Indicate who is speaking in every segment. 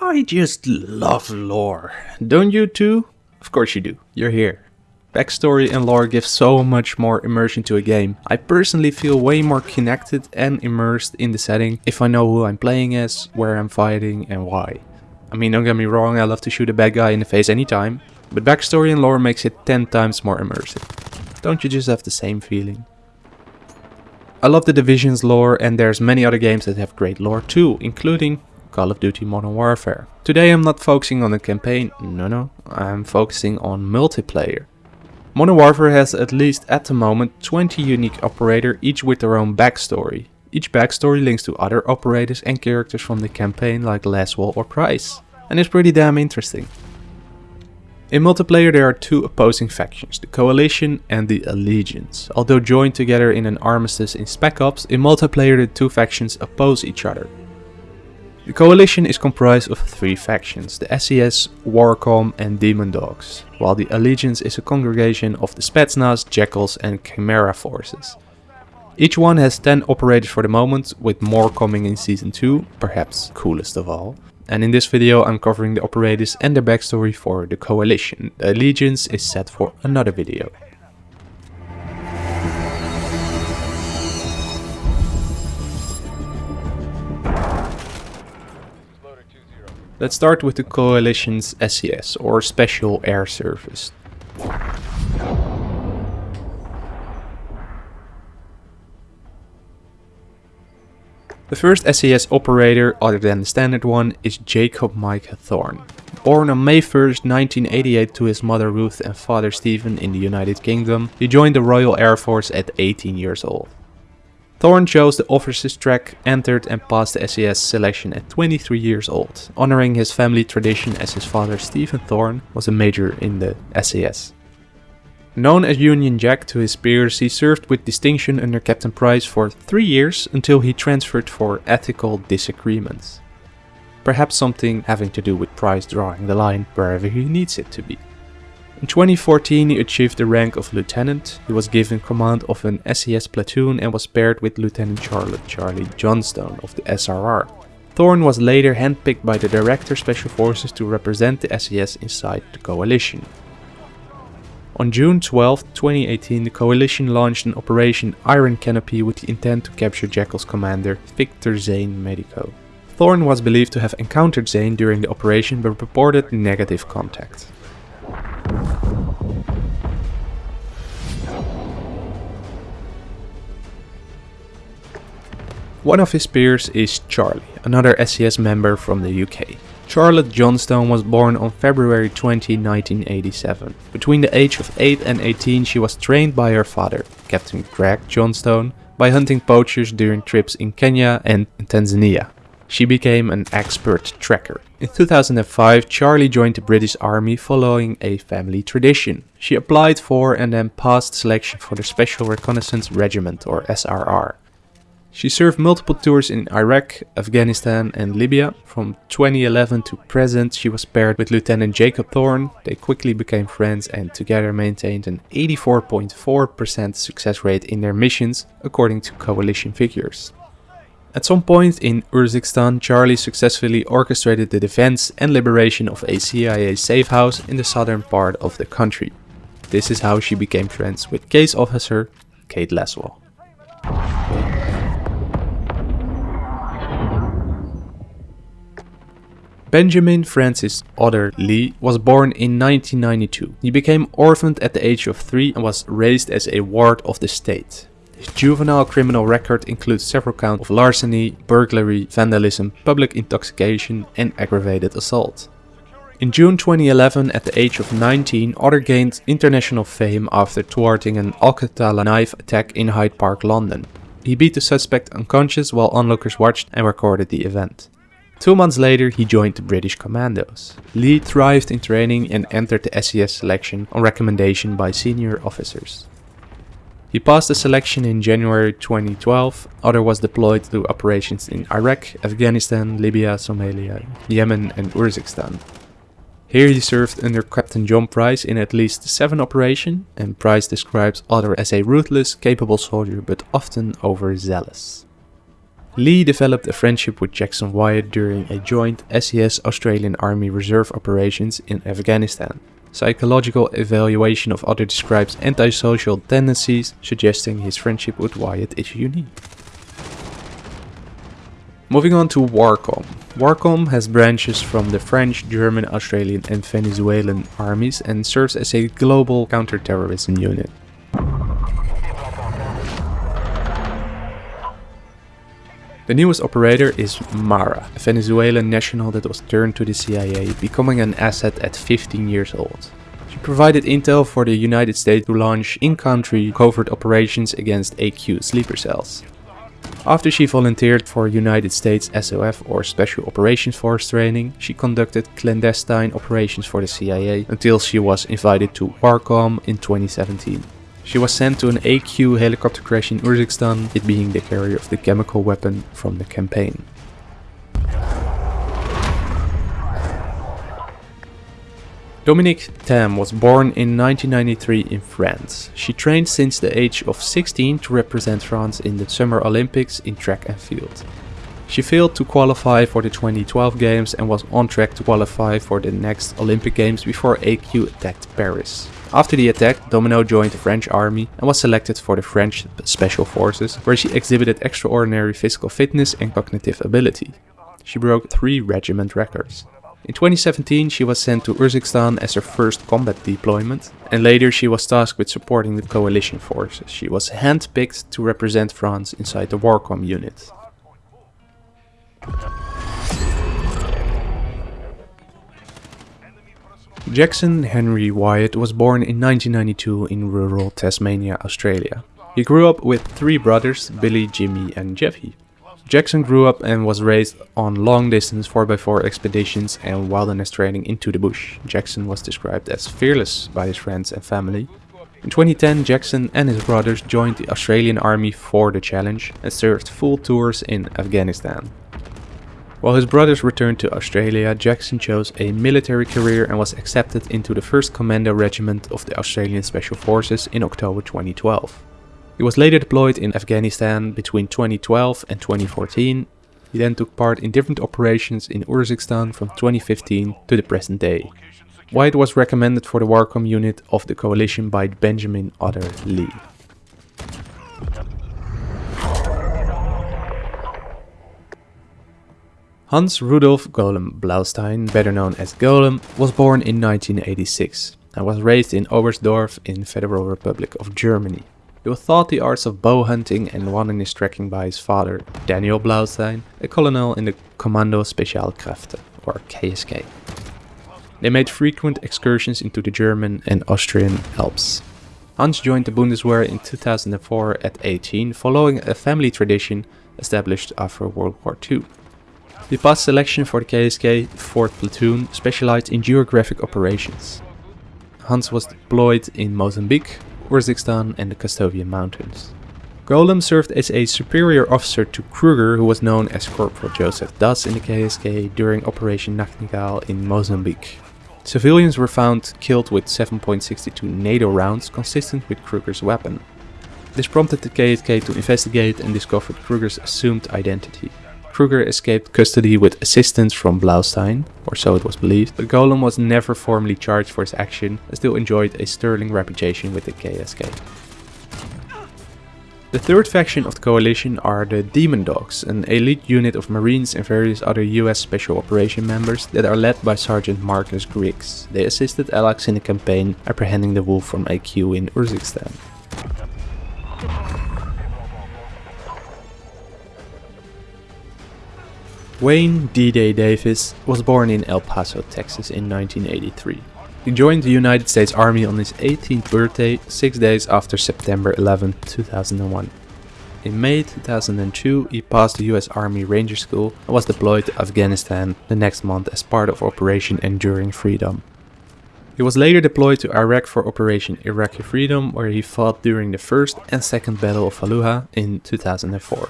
Speaker 1: I just love lore. Don't you too? Of course you do. You're here. Backstory and lore give so much more immersion to a game. I personally feel way more connected and immersed in the setting if I know who I'm playing as, where I'm fighting and why. I mean don't get me wrong, I love to shoot a bad guy in the face anytime, but backstory and lore makes it 10 times more immersive. Don't you just have the same feeling? I love the Division's lore and there's many other games that have great lore too, including Call of Duty Modern Warfare. Today I'm not focusing on the campaign, no no, I'm focusing on multiplayer. Modern Warfare has at least at the moment 20 unique operator, each with their own backstory. Each backstory links to other operators and characters from the campaign like Laswell or Price. And it's pretty damn interesting. In multiplayer there are two opposing factions, the Coalition and the Allegiance. Although joined together in an armistice in Spec Ops, in multiplayer the two factions oppose each other. The Coalition is comprised of three factions, the SES, Warcom and Demon Dogs, while the Allegiance is a congregation of the Spetsnaz, Jackals and Chimera forces. Each one has 10 operators for the moment, with more coming in Season 2, perhaps coolest of all. And in this video I'm covering the operators and their backstory for the Coalition. The Allegiance is set for another video. Let's start with the Coalition's SES, or Special Air Service. The first SES operator, other than the standard one, is Jacob Micah Thorne. Born on May 1st, 1988 to his mother Ruth and father Stephen in the United Kingdom, he joined the Royal Air Force at 18 years old. Thorne chose the officers track, entered and passed the SES selection at 23 years old, honoring his family tradition as his father Stephen Thorne was a major in the SES. Known as Union Jack to his peers, he served with distinction under Captain Price for three years until he transferred for ethical disagreements. Perhaps something having to do with Price drawing the line wherever he needs it to be. In 2014 he achieved the rank of lieutenant, he was given command of an SES platoon and was paired with Lieutenant Charlotte Charly Johnstone of the SRR. Thorne was later handpicked by the Director Special Forces to represent the SES inside the coalition. On June 12, 2018, the coalition launched an Operation Iron Canopy with the intent to capture Jackal's commander, Victor Zane Medico. Thorne was believed to have encountered Zane during the operation but reported negative contact. One of his peers is Charly, another SES member from the UK. Charlotte Johnstone was born on February 20, 1987. Between the age of 8 and 18 she was trained by her father, Captain Greg Johnstone, by hunting poachers during trips in Kenya and Tanzania. She became an expert tracker. In 2005 Charly joined the British Army following a family tradition. She applied for and then passed selection for the Special Reconnaissance Regiment or SRR. She served multiple tours in Iraq, Afghanistan and Libya. From 2011 to present she was paired with Lieutenant Jacob Thorne. They quickly became friends and together maintained an 84.4% success rate in their missions according to coalition figures. At some point in Urzikstan, Charly successfully orchestrated the defense and liberation of a CIA safe house in the southern part of the country. This is how she became friends with case officer Kate Laswell. Benjamin Francis Otter Lee was born in 1992. He became orphaned at the age of 3 and was raised as a ward of the state. His juvenile criminal record includes several counts of larceny, burglary, vandalism, public intoxication and aggravated assault. In June 2011, at the age of 19, Otter gained international fame after thwarting an Al-Qatala knife attack in Hyde Park, London. He beat the suspect unconscious while onlookers watched and recorded the event. Two months later he joined the British Commandos. Lee thrived in training and entered the SES selection on recommendation by senior officers. He passed the selection in January 2012, Otter was deployed to operations in Iraq, Afghanistan, Libya, Somalia, Yemen and Urzikstan. Here he served under Captain John Price in at least 7 operations and Price describes Otter as a ruthless, capable soldier but often overzealous. Lee developed a friendship with Jackson Wyatt during a joint SES Australian Army Reserve operations in Afghanistan. Psychological evaluation of Otter describes antisocial tendencies, suggesting his friendship with Wyatt is unique. Moving on to WARCOM. WARCOM has branches from the French, German, Australian and Venezuelan armies and serves as a global counterterrorism unit. The newest operator is Mara, a Venezuelan national that was turned to the CIA, becoming an asset at 15 years old. She provided intel for the United States to launch in-country covert operations against AQ sleeper cells. After she volunteered for United States SOF or Special Operations Force training, she conducted clandestine operations for the CIA until she was invited to WARCOM in 2017. She was sent to an AQ helicopter crash in Urzikstan, it being the carrier of the chemical weapon from the campaign. Dominique Tam was born in 1993 in France. She trained since the age of 16 to represent France in the Summer Olympics in track and field. She failed to qualify for the 2012 games and was on track to qualify for the next Olympic games before AQ attacked Paris. After the attack, Domino joined the French army and was selected for the French Special Forces, where she exhibited extraordinary physical fitness and cognitive ability. She broke three regiment records. In 2017 she was sent to Urzikstan as her first combat deployment, and later she was tasked with supporting the coalition forces. She was handpicked to represent France inside the WARCOM unit. Jackson Henry Wyatt was born in 1992 in rural Tasmania, Australia. He grew up with three brothers, Billy, Jimmy and Jeffy. Jackson grew up and was raised on long-distance 4x4 expeditions and wilderness training into the bush. Jackson was described as fearless by his friends and family. In 2010, Jackson and his brothers joined the Australian Army for the challenge and served full tours in Afghanistan. While his brothers returned to Australia, Jackson chose a military career and was accepted into the 1st Commando Regiment of the Australian Special Forces in October 2012. He was later deployed in Afghanistan between 2012 and 2014. He then took part in different operations in Urzikstan from 2015 to the present day. Wyatt was recommended for the WARCOM unit of the coalition by Benjamin Otter Lee. Hans Rudolf Golem Blaustein, better known as Golem, was born in 1986 and was raised in Oberstdorf in Federal Republic of Germany. He was taught the arts of bow hunting and wilderness trekking by his father, Daniel Blaustein, a colonel in the Kommando Spezialkräfte, or KSK. They made frequent excursions into the German and Austrian Alps. Hans joined the Bundeswehr in 2004 at 18 following a family tradition established after World War II. He passed selection for the KSK 4th Platoon, specialized in geographic operations. Hans was deployed in Mozambique, Urzikstan and the Kastovia Mountains. Golem served as a superior officer to Kruger who was known as Corporal Joseph Das in the KSK during Operation Nachtigall in Mozambique. Civilians were found killed with 7.62 NATO rounds consistent with Kruger's weapon. This prompted the KSK to investigate and discovered Kruger's assumed identity. Kruger escaped custody with assistance from Blaustein, or so it was believed, but Golem was never formally charged for his action and still enjoyed a sterling reputation with the KSK. The third faction of the coalition are the Demon Dogs, an elite unit of marines and various other US Special Operation members that are led by Sergeant Marcus Griggs. They assisted Alex in the campaign apprehending the wolf from AQ in Urzikstan. Wayne D-Day Davis was born in El Paso, Texas in 1983. He joined the United States Army on his 18th birthday, six days after September 11, 2001. In May 2002, he passed the US Army Ranger School and was deployed to Afghanistan the next month as part of Operation Enduring Freedom. He was later deployed to Iraq for Operation Iraqi Freedom where he fought during the first and second Battle of Fallujah in 2004.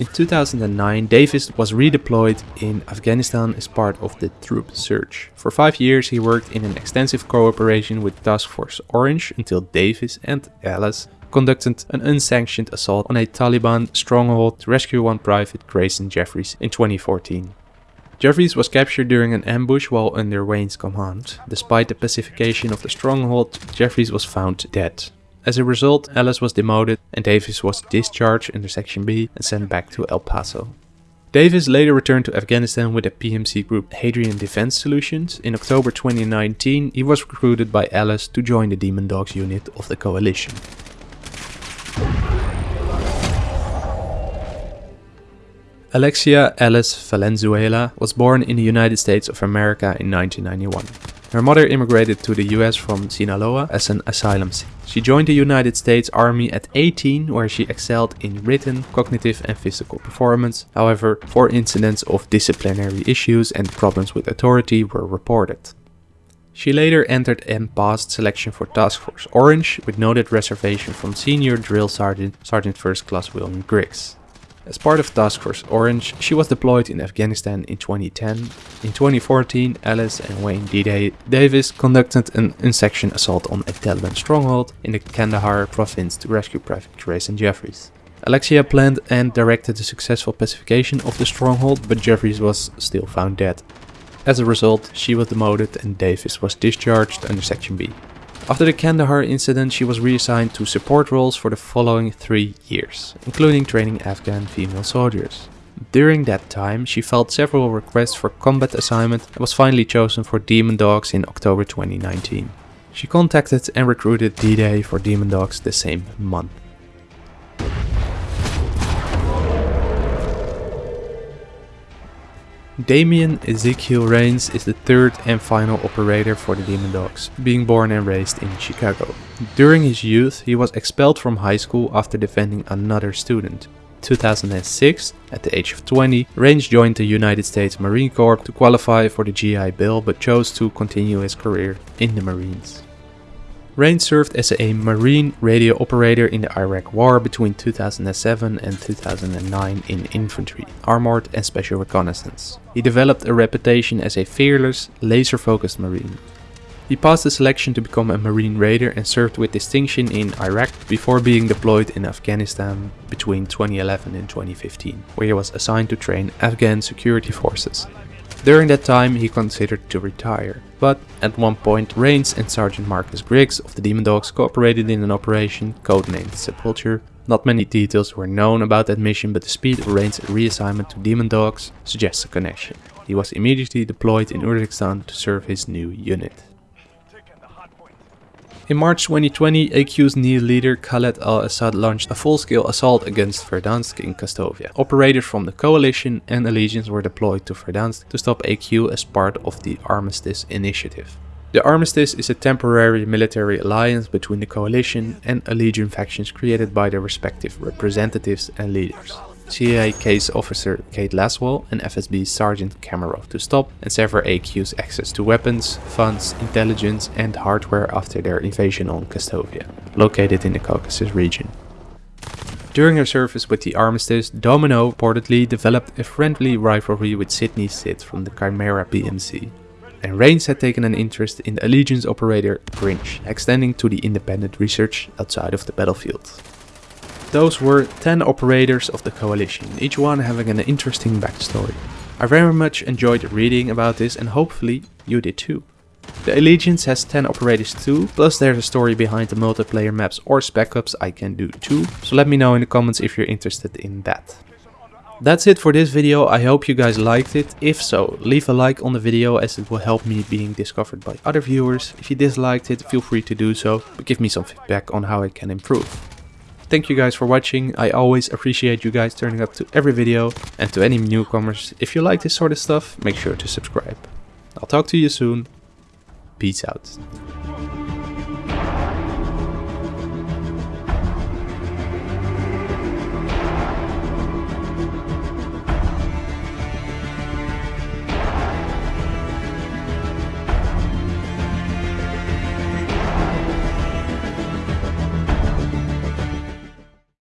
Speaker 1: In 2009, Davis was redeployed in Afghanistan as part of the troop surge. For five years he worked in an extensive cooperation with Task Force Orange until Davis and Alice conducted an unsanctioned assault on a Taliban stronghold to rescue one private Grayson Jeffries in 2014. Jeffries was captured during an ambush while under Wayne's command. Despite the pacification of the stronghold, Jeffries was found dead. As a result, Ellis was demoted and Davis was discharged under Section B and sent back to El Paso. Davis later returned to Afghanistan with the PMC group Hadrian Defense Solutions. In October 2019, he was recruited by Ellis to join the Demon Dogs unit of the coalition. Alexia Ellis Valenzuela was born in the United States of America in 1991. Her mother immigrated to the US from Sinaloa as an asylum seeker. She joined the United States Army at 18 where she excelled in written, cognitive and physical performance. However, four incidents of disciplinary issues and problems with authority were reported. She later entered and passed selection for Task Force Orange with noted reservation from senior drill sergeant Sergeant First Class William Griggs. As part of Task Force Orange, she was deployed in Afghanistan in 2010. In 2014, Alice and Wayne D-Day Davis conducted an unsanctioned assault on a Taliban stronghold in the Kandahar province to rescue Private Grayson Jeffries. Alexia planned and directed the successful pacification of the stronghold, but Jeffries was still found dead. As a result, she was demoted and Davis was discharged under Section B. After the Kandahar incident, she was reassigned to support roles for the following three years, including training Afghan female soldiers. During that time, she filed several requests for combat assignment and was finally chosen for Demon Dogs in October 2019. She contacted and recruited D-Day for Demon Dogs the same month. Damien Ezekiel Rains is the third and final operator for the Demon Dogs, being born and raised in Chicago. During his youth, he was expelled from high school after defending another student. 2006, at the age of 20, Rains joined the United States Marine Corps to qualify for the GI Bill but chose to continue his career in the Marines. Rain served as a Marine radio operator in the Iraq War between 2007 and 2009 in infantry, armored and special reconnaissance. He developed a reputation as a fearless, laser-focused Marine. He passed the selection to become a Marine Raider and served with distinction in Iraq before being deployed in Afghanistan between 2011 and 2015, where he was assigned to train Afghan security forces. During that time he considered to retire, but at one point Rains and Sergeant Marcus Griggs of the Demon Dogs cooperated in an operation codenamed Sepulture. Not many details were known about that mission but the speed of Rains' reassignment to Demon Dogs suggests a connection. He was immediately deployed in Urzikstan to serve his new unit. In March 2020, AQ's new leader Khaled al-Assad launched a full-scale assault against Verdansk in Kastovia. Operators from the Coalition and Allegiance were deployed to Verdansk to stop AQ as part of the Armistice Initiative. The Armistice is a temporary military alliance between the Coalition and Allegiance factions created by their respective representatives and leaders. CIA case officer Kate Laswell and FSB Sergeant Kamarov to stop and sever AQ's access to weapons, funds, intelligence and hardware after their invasion on Kastovia, located in the Caucasus region. During her service with the Armistice, Domino reportedly developed a friendly rivalry with Sidney Sid from the Chimera PMC. And Rains had taken an interest in the Allegiance operator Grinch, extending to the independent research outside of the battlefield. Those were 10 operators of the coalition, each one having an interesting backstory. I very much enjoyed reading about this and hopefully you did too. The Allegiance has 10 operators too, plus there's a story behind the multiplayer maps or spec ops I can do too, so let me know in the comments if you're interested in that. That's it for this video, I hope you guys liked it. If so, leave a like on the video as it will help me being discovered by other viewers. If you disliked it, feel free to do so, but give me some feedback on how I can improve. Thank you guys for watching. I always appreciate you guys turning up to every video. And to any newcomers, if you like this sort of stuff, make sure to subscribe. I'll talk to you soon. Peace out.